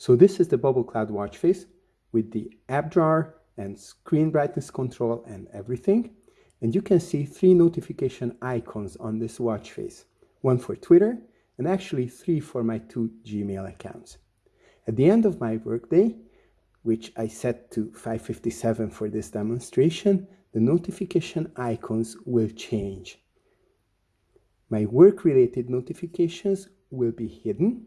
So this is the Bubble Cloud watch face with the app drawer and screen brightness control and everything. And you can see three notification icons on this watch face. One for Twitter and actually three for my two Gmail accounts. At the end of my workday, which I set to 557 for this demonstration, the notification icons will change. My work-related notifications will be hidden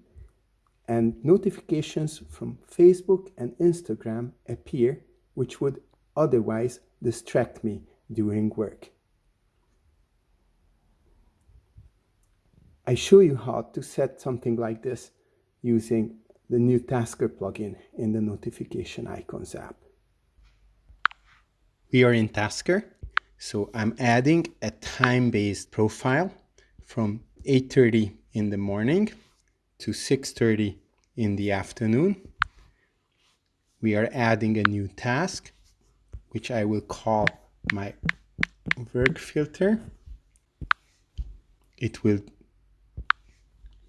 and notifications from Facebook and Instagram appear, which would otherwise distract me during work. I show you how to set something like this using the new Tasker plugin in the notification icons app. We are in Tasker, so I'm adding a time-based profile from 8.30 in the morning to 6.30 in the afternoon. We are adding a new task, which I will call my work filter. It will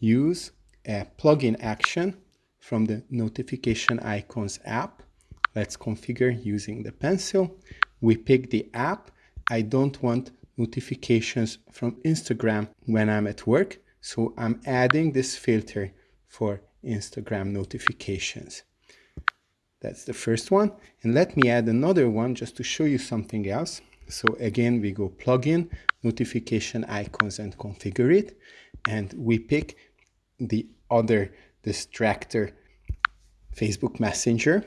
use a plugin action from the notification icons app. Let's configure using the pencil. We pick the app. I don't want notifications from Instagram when I'm at work. So I'm adding this filter for Instagram notifications. That's the first one. And let me add another one just to show you something else. So again, we go plugin, notification icons and configure it. And we pick the other distractor Facebook Messenger.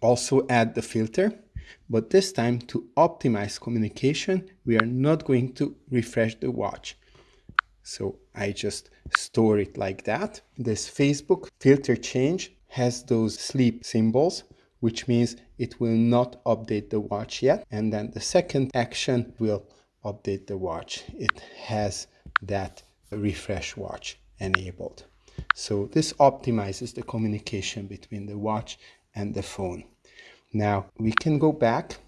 Also add the filter but this time to optimize communication, we are not going to refresh the watch. So I just store it like that. This Facebook filter change has those sleep symbols, which means it will not update the watch yet. And then the second action will update the watch. It has that refresh watch enabled. So this optimizes the communication between the watch and the phone. Now we can go back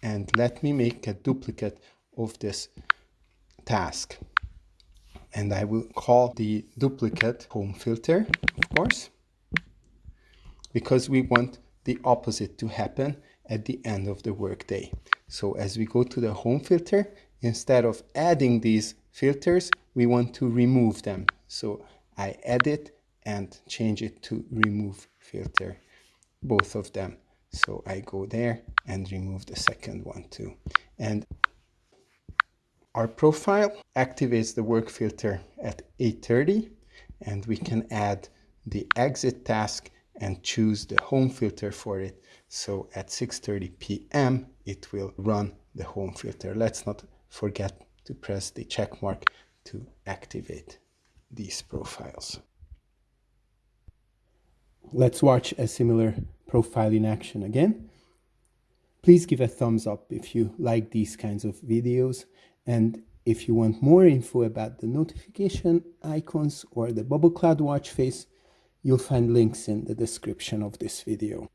and let me make a duplicate of this task. And I will call the duplicate home filter, of course, because we want the opposite to happen at the end of the workday. So as we go to the home filter, instead of adding these filters, we want to remove them. So I edit and change it to remove filter, both of them. So I go there and remove the second one too. And our profile activates the work filter at 8.30 and we can add the exit task and choose the home filter for it. So at 6.30 p.m. it will run the home filter. Let's not forget to press the check mark to activate these profiles. Let's watch a similar profile in action again. Please give a thumbs up if you like these kinds of videos and if you want more info about the notification icons or the Bubble Cloud watch face, you'll find links in the description of this video.